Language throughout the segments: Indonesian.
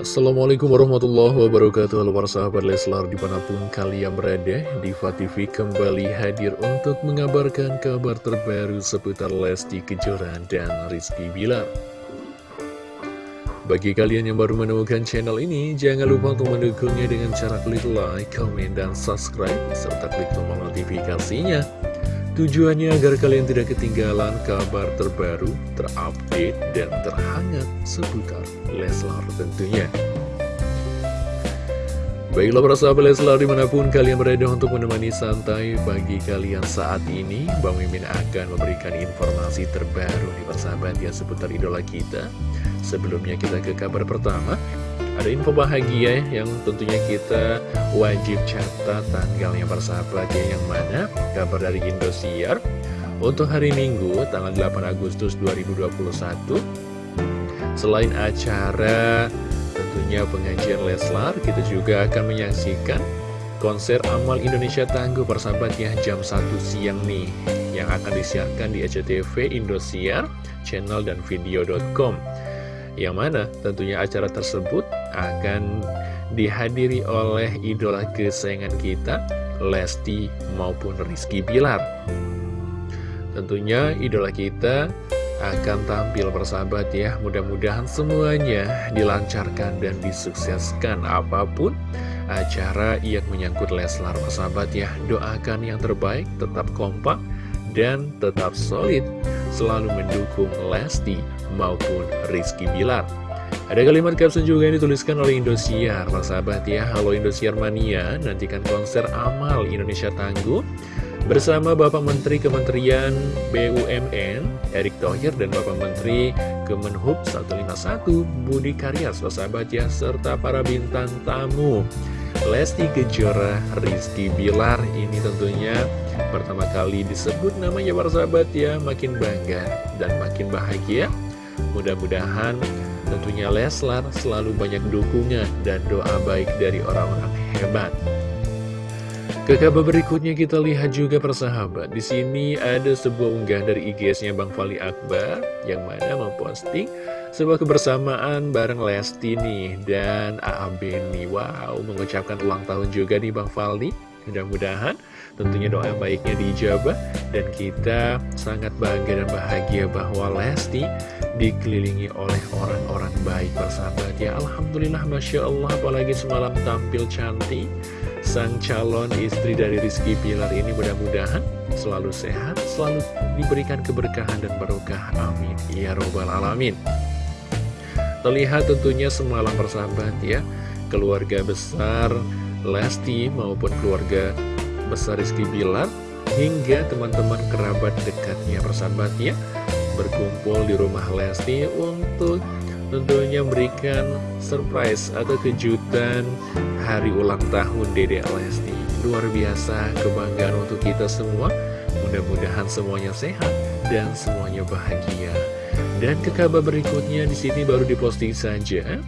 Assalamualaikum warahmatullahi wabarakatuh. Halo para sahabat Leslar di mana pun kalian berada Diva TV kembali hadir untuk mengabarkan kabar terbaru seputar Lesti Kejora dan Rizky Bilar. Bagi kalian yang baru menemukan channel ini Jangan lupa untuk mendukungnya dengan cara klik like, komen, dan subscribe Serta klik tombol notifikasinya Tujuannya agar kalian tidak ketinggalan kabar terbaru, terupdate, dan terhangat seputar Leslar tentunya. Baiklah para sahabat Leslar di mana pun kalian berada untuk menemani santai bagi kalian saat ini Bang Mimin akan memberikan informasi terbaru di persahabat ya seputar idola kita Sebelumnya kita ke kabar pertama ada info bahagia yang tentunya kita wajib catat tanggalnya persahabat ya. Yang mana kabar dari Indosiar? Untuk hari Minggu tanggal 8 Agustus 2021 selain acara tentunya pengajian Leslar kita juga akan menyaksikan konser Amal Indonesia Tangguh persahabatnya jam 1 siang nih yang akan disiarkan di SCTV Indosiar channel dan video.com yang mana tentunya acara tersebut akan dihadiri oleh idola kesayangan kita, Lesti maupun Rizky Bilar. Tentunya idola kita akan tampil bersahabat ya. Mudah-mudahan semuanya dilancarkan dan disukseskan apa pun acara yang menyangkut Leslar bersahabat ya. Doakan yang terbaik, tetap kompak dan tetap solid. Selalu mendukung Lesti maupun Rizky Bilar ada kalimat caption juga yang dituliskan oleh Indosiar. Sahabat ya, halo Indosiar Mania Nantikan konser Amal Indonesia Tangguh Bersama Bapak Menteri Kementerian BUMN Erick Thohir dan Bapak Menteri Kemenhub 151 Budi Karya sahabat ya Serta para bintang tamu. Lesti Kejora, Rizky Bilar Ini tentunya pertama kali disebut namanya para sahabat ya Makin bangga dan makin bahagia. Mudah-mudahan tentunya Leslar selalu banyak dukungan dan doa baik dari orang-orang hebat. Ke kabar berikutnya kita lihat juga persahabat. Di sini ada sebuah unggah dari IG-nya Bang Fali Akbar yang mana memposting sebuah kebersamaan bareng Lesti nih dan nih. Wow, mengucapkan ulang tahun juga nih Bang Fali. Mudah-mudahan tentunya doa baiknya dijabah dan kita sangat bangga dan bahagia bahwa Lesti dikelilingi oleh orang-orang baik bersahabat. Ya Alhamdulillah Masya Allah apalagi semalam tampil cantik. Sang calon istri dari Rizky Pilar ini mudah-mudahan selalu sehat selalu diberikan keberkahan dan barokah. Amin. Ya robbal alamin. Terlihat tentunya semalam bersahabat ya. Keluarga besar Lesti maupun keluarga besar Rizky Bilar hingga teman-teman kerabat dekatnya persahabatnya berkumpul di rumah Lesti untuk tentunya memberikan surprise atau kejutan hari ulang tahun Dede Lesti. Luar biasa kebanggaan untuk kita semua. Mudah-mudahan semuanya sehat dan semuanya bahagia. Dan ke kabar berikutnya di sini baru diposting saja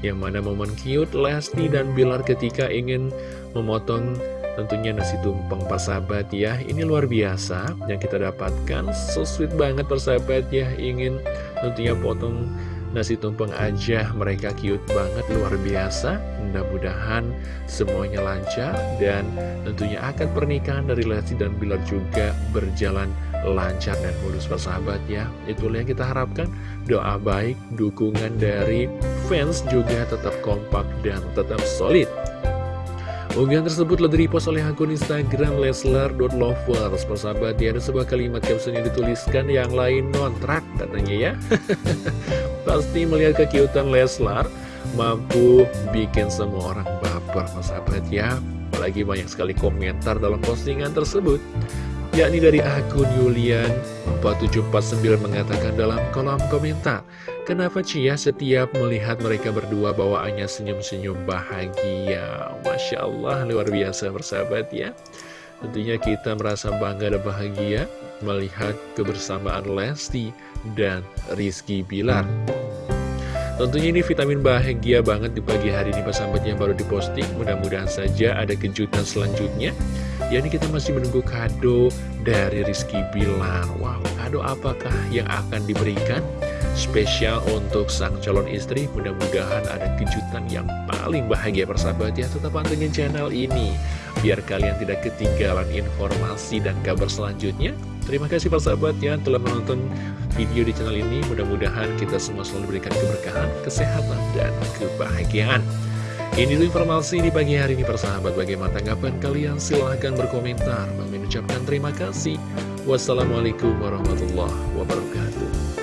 yang mana momen cute Lesti dan Bilar ketika ingin memotong tentunya nasi tumpeng persahabat ya. Ini luar biasa yang kita dapatkan. So sweet banget persahabat ya. Ingin tentunya potong nasi tumpeng aja. Mereka cute banget luar biasa. Mudah-mudahan semuanya lancar Dan tentunya akan pernikahan dari Lesti dan Bilar juga berjalan lancar dan mulus persahabat ya. Itulah yang kita harapkan. Doa baik, dukungan dari fans juga tetap kompak dan tetap solid Unggahan tersebut telah direpost oleh akun Instagram Leslar.lovers Persahabat ya ada sebuah kalimat caption yang dituliskan yang lain nontrak katanya ya. Pasti melihat kekiutan Leslar mampu bikin semua orang baper persahabat ya. Apalagi banyak sekali komentar dalam postingan tersebut yakni dari akun Yulian 4749 mengatakan dalam kolom komentar Kenapa Cia setiap melihat mereka berdua bawaannya senyum-senyum bahagia? Masya Allah luar biasa bersahabat ya. Tentunya kita merasa bangga dan bahagia melihat kebersamaan Lesti dan Rizky Bilar. Tentunya ini vitamin bahagia banget di pagi hari ini sahabat yang baru diposting. Mudah-mudahan saja ada kejutan selanjutnya Ya ini kita masih menunggu kado dari Rizky Bilar Wow, kado apakah yang akan diberikan? spesial untuk sang calon istri Mudah-mudahan ada kejutan yang paling bahagia persahabat ya. Tetap pantengin channel ini Biar kalian tidak ketinggalan informasi dan kabar selanjutnya. Terima kasih persahabat ya telah menonton video di channel ini. Mudah-mudahan kita semua selalu diberikan keberkahan, kesehatan, dan kebahagiaan ini informasi di pagi hari ini persahabat. Bagaimana tanggapan kalian? Silahkan berkomentar. Mengucapkan terima kasih. Wassalamualaikum warahmatullahi wabarakatuh